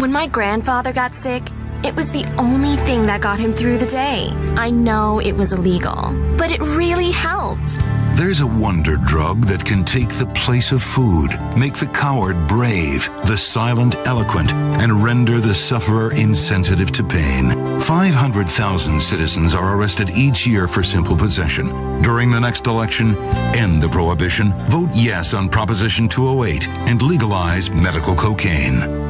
When my grandfather got sick, it was the only thing that got him through the day. I know it was illegal, but it really helped. There's a wonder drug that can take the place of food, make the coward brave, the silent eloquent, and render the sufferer insensitive to pain. 500,000 citizens are arrested each year for simple possession. During the next election, end the prohibition, vote yes on Proposition 208, and legalize medical cocaine.